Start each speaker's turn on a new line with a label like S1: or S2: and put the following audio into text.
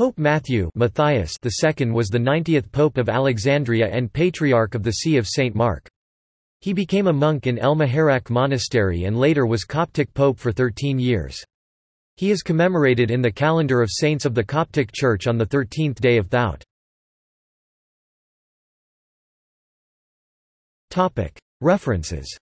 S1: Pope Matthew Matthias II was the 90th Pope of Alexandria and Patriarch of the See of St. Mark. He became a monk in El Muharraq Monastery and later was Coptic Pope for 13 years. He is commemorated in the calendar of saints of the Coptic Church on the 13th day of Thout. References